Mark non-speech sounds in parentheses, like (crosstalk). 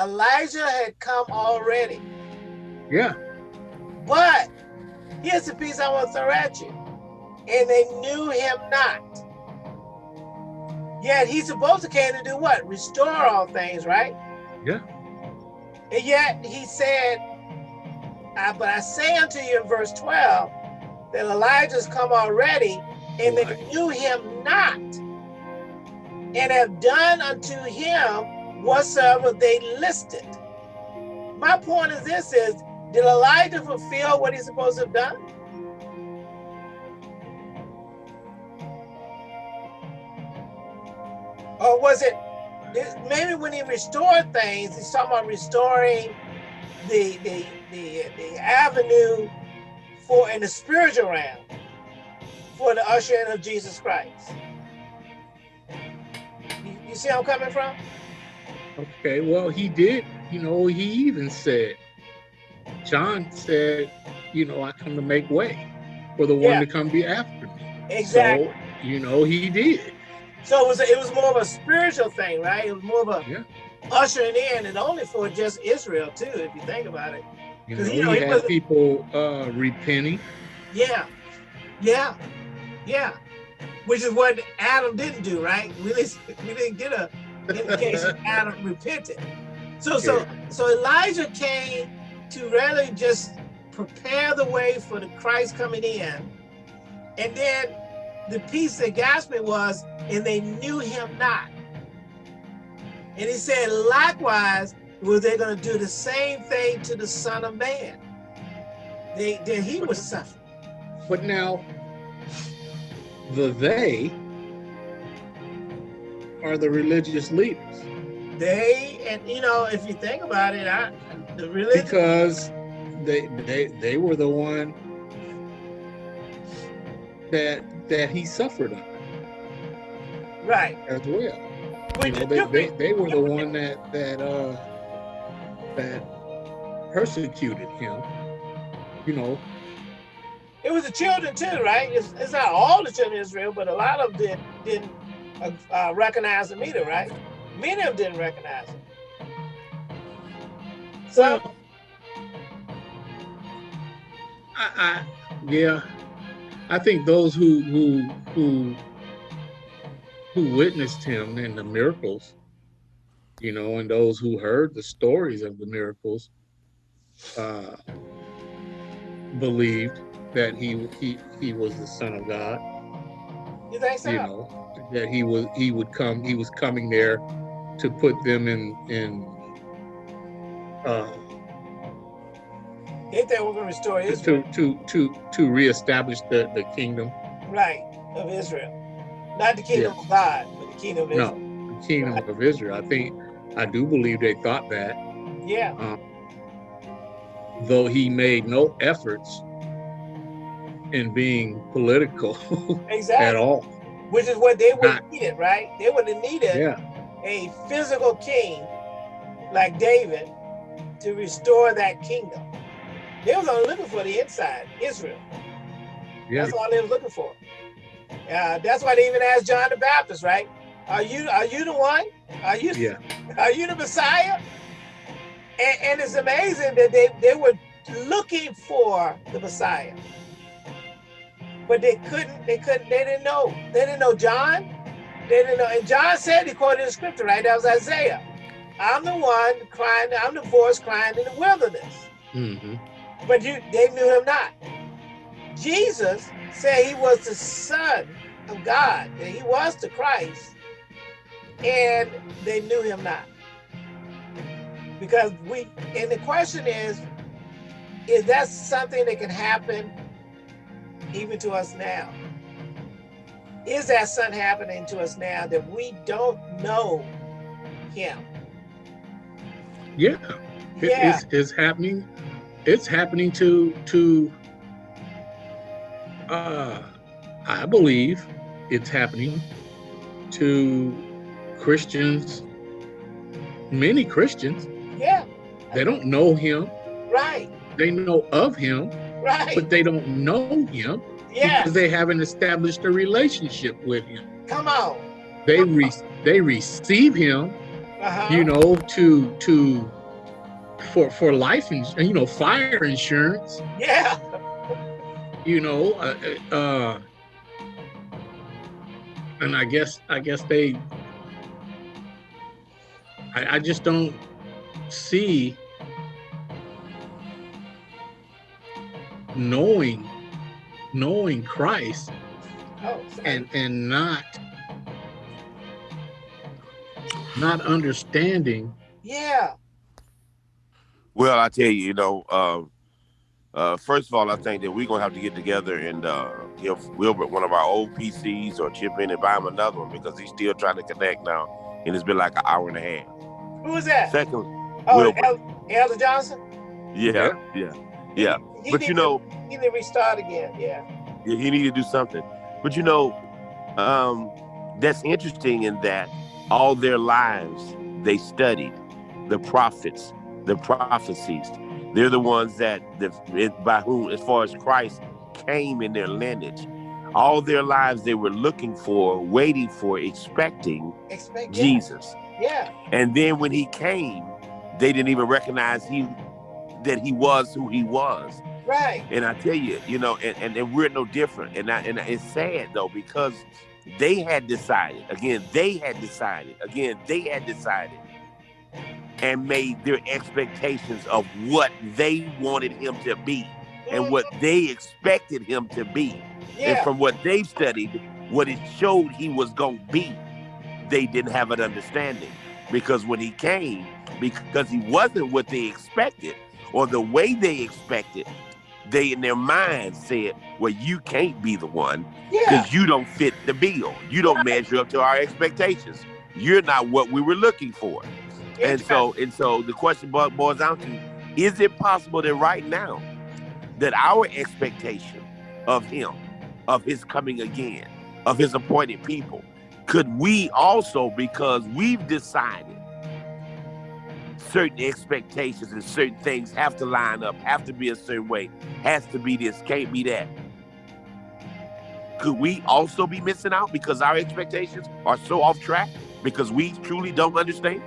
Elijah had come already. Yeah. But here's the piece I want to throw at you. And they knew him not. Yet he's supposed to came to do what? Restore all things, right? Yeah. And yet he said, uh, but I say unto you in verse 12, that Elijah's come already, and they knew him not, and have done unto him whatsoever they listed. My point is this is, did Elijah fulfill what he's supposed to have done? Or was it, maybe when he restored things, he's talking about restoring the, the, the, the avenue for in the spiritual realm for the ushering of Jesus Christ. You, you see I'm coming from? Okay, well, he did, you know, he even said, John said, you know, I come to make way for the one yeah. to come be after me. Exactly. So, you know, he did. So it was, a, it was more of a spiritual thing, right? It was more of a yeah. ushering in and only for just Israel too, if you think about it. You know, you know he, he had people uh, repenting. Yeah, yeah, yeah. Which is what Adam didn't do, right? We didn't, (laughs) we didn't get a indication (laughs) Adam repented. So, so, so Elijah came to really just prepare the way for the Christ coming in. And then the piece that got me was, and they knew him not. And he said, likewise, were they going to do the same thing to the Son of Man? They, that he was suffering. But now, the they are the religious leaders. They, and you know, if you think about it, I, the religion. Because they, they, they were the one that that he suffered under. Right. As well. You know, they, they, they were the one that that uh that persecuted him, you know. It was the children too, right? It's, it's not all the children of Israel, but a lot of them didn't uh, recognize him either, right? Many of them didn't recognize him. So, I, I yeah, I think those who who who who witnessed him and the miracles you know, and those who heard the stories of the miracles uh, believed that he he he was the son of God. You think so? You know that he was he would come he was coming there to put them in in. Uh, Ain't that we're going to restore Israel? To to to to reestablish the the kingdom. Right of Israel, not the kingdom of God, but the kingdom of Israel. No, the kingdom right. of Israel. I think I do believe they thought that. Yeah. Um, though he made no efforts in being political (laughs) exactly. at all. Which is what they would have needed, right? They would have needed yeah. a physical king like David to restore that kingdom. They was only looking for the inside, Israel. Yeah. That's all they were looking for. Uh, that's why they even asked John the Baptist, right? Are you are you the one? Are you yeah. (laughs) are you the Messiah? And, and it's amazing that they, they were looking for the Messiah. But they couldn't, they couldn't, they didn't know. They didn't know John. They didn't know. And John said, he quoted the scripture, right? That was Isaiah. I'm the one crying, I'm the voice crying in the wilderness. Mm -hmm. But you, they knew him not. Jesus said he was the son of God, that he was the Christ and they knew him not. Because we, and the question is, is that something that can happen even to us now? Is that something happening to us now that we don't know him? Yeah, yeah. It's, it's happening. It's happening to, to uh, I believe it's happening to Christians, many Christians, yeah, they don't know him. Right. They know of him, right, but they don't know him yeah. because they haven't established a relationship with him. Come on. They re they receive him uh-huh. you know, to to for for life and you know fire insurance. Yeah. You know, uh, uh, and I guess I guess they. I, I just don't see knowing knowing Christ oh, and and not not understanding. Yeah. Well, I tell you, you know, uh, uh, first of all, I think that we're gonna have to get together and uh, give Wilbert one of our old PCs or chip in and buy him another one because he's still trying to connect now, and it's been like an hour and a half. Who was that? Second, oh, Wilbert. El- Elder Johnson. Yeah, yeah, yeah. He, but you know, to, he need to restart again. Yeah. Yeah, he need to do something. But you know, um, that's interesting in that all their lives they studied the prophets, the prophecies. They're the ones that the, by whom, as far as Christ came in their lineage, all their lives they were looking for, waiting for, expecting Expect, Jesus. Yeah. And then when he came, they didn't even recognize he that he was who he was. Right. And I tell you, you know, and, and, and we're no different. And I, and it's sad though because they had decided, again, they had decided, again, they had decided and made their expectations of what they wanted him to be and mm-hmm. what they expected him to be. Yeah. And from what they've studied, what it showed he was going to be, they didn't have an understanding. Because when he came, because he wasn't what they expected or the way they expected, they in their mind mm-hmm. said, well, you can't be the one because yeah. you don't fit the bill. You don't measure up to our expectations. You're not what we were looking for. And so, and so the question boils down to, is it possible that right now that our expectation of him, of his coming again, of his appointed people, could we also, because we've decided certain expectations and certain things have to line up, have to be a certain way, has to be this, can't be that. Could we also be missing out because our expectations are so off track because we truly don't understand?